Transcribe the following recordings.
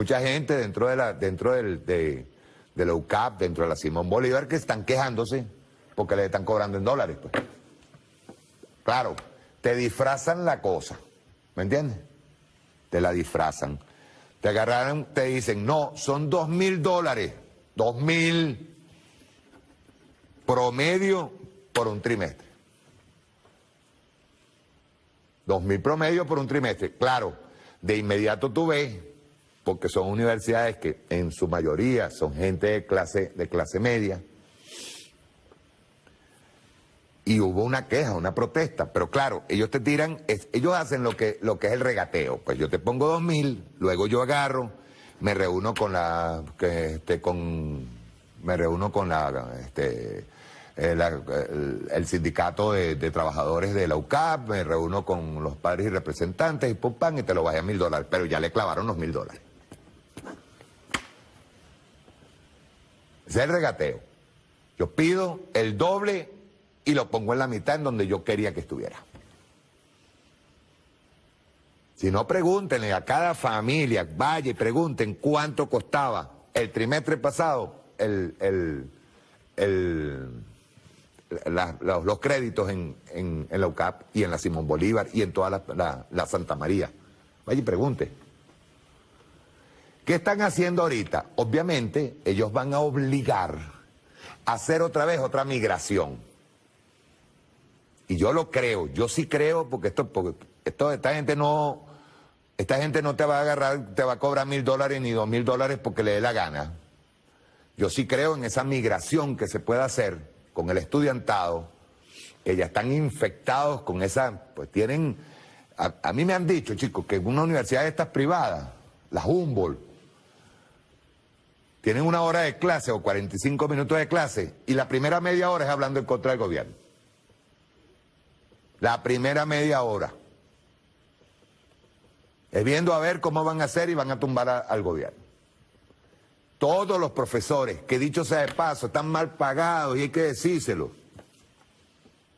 Mucha gente dentro de la, dentro del, de, de UCAP, dentro de la Simón Bolívar, que están quejándose porque le están cobrando en dólares. Pues. Claro, te disfrazan la cosa, ¿me entiendes? Te la disfrazan. Te agarraron, te dicen, no, son dos mil dólares, dos mil promedio por un trimestre. Dos mil promedio por un trimestre. Claro, de inmediato tú ves porque son universidades que en su mayoría son gente de clase, de clase media. Y hubo una queja, una protesta, pero claro, ellos te tiran, ellos hacen lo que, lo que es el regateo. Pues yo te pongo dos mil, luego yo agarro, me reúno con la, este, con, me reúno con la, este, eh, el, sindicato de, trabajadores de la UCAP, me reúno con los padres y representantes y pum, pan, y te lo bajé a mil dólares, pero ya le clavaron los mil dólares. Es el regateo. Yo pido el doble y lo pongo en la mitad en donde yo quería que estuviera. Si no, pregúntenle a cada familia, vaya y pregunten cuánto costaba el trimestre pasado el, los, créditos en, en, la UCAP y en la Simón Bolívar y en toda la, la Santa María. Vaya y pregunte. ¿Qué están haciendo ahorita? Obviamente ellos van a obligar a hacer otra vez otra migración. Y yo lo creo, yo sí creo, porque esto, porque esta gente no, esta gente no te va a agarrar, te va a cobrar mil dólares ni dos mil dólares porque le dé la gana. Yo sí creo en esa migración que se puede hacer con el estudiantado, que ya están infectados con esa, pues tienen, a, a mí me han dicho, chicos, que en una universidad de estas privadas, la Humboldt, tienen una hora de clase o 45 minutos de clase y la primera media hora es hablando en contra del gobierno. La primera media hora. Es viendo a ver cómo van a hacer y van a tumbar al gobierno. Todos los profesores, que dicho sea de paso, están mal pagados y hay que decírselo.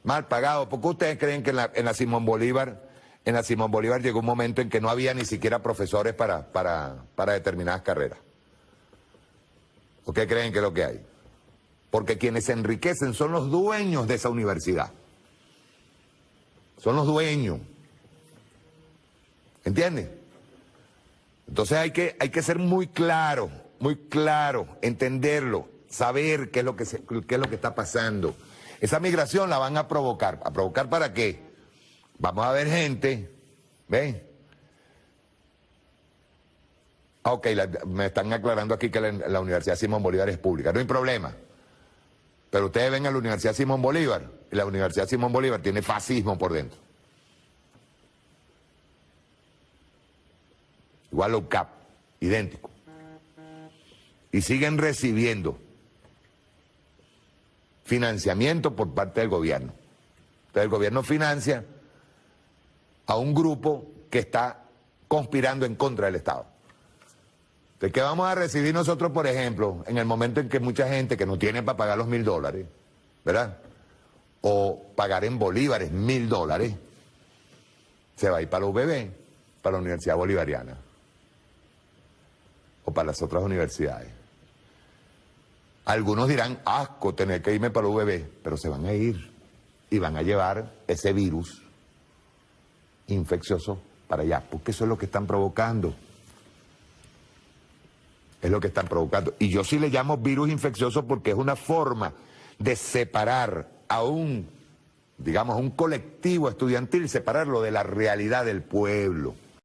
Mal pagados. ¿Por qué ustedes creen que en la, en la Simón Bolívar, en la Simón Bolívar llegó un momento en que no había ni siquiera profesores para, para, para determinadas carreras? ¿O qué creen que es lo que hay? Porque quienes se enriquecen son los dueños de esa universidad. Son los dueños. ¿Entiendes? Entonces hay que, hay que ser muy claro, muy claro, entenderlo, saber qué es, lo que qué es lo que está pasando. Esa migración la van a provocar. ¿A provocar para qué? Vamos a ver gente, ¿ven? Ok, me están aclarando aquí que la, Universidad Simón Bolívar es pública. No hay problema. Pero ustedes ven a la Universidad Simón Bolívar y la Universidad Simón Bolívar tiene fascismo por dentro. Igual la UCAP, idéntico. Y siguen recibiendo financiamiento por parte del gobierno. Entonces el gobierno financia a un grupo que está conspirando en contra del Estado. ¿De qué vamos a recibir nosotros, por ejemplo, en el momento en que mucha gente que no tiene para pagar los mil dólares, ¿verdad? O pagar en bolívares mil dólares, se va a ir para la UBB, para la Universidad Bolivariana, o para las otras universidades. Algunos dirán, asco tener que irme para la UBB, pero se van a ir y van a llevar ese virus infeccioso para allá, porque eso es lo que están provocando. Es lo que están provocando. Y yo sí le llamo virus infeccioso porque es una forma de separar a un, digamos, a un colectivo estudiantil, separarlo de la realidad del pueblo.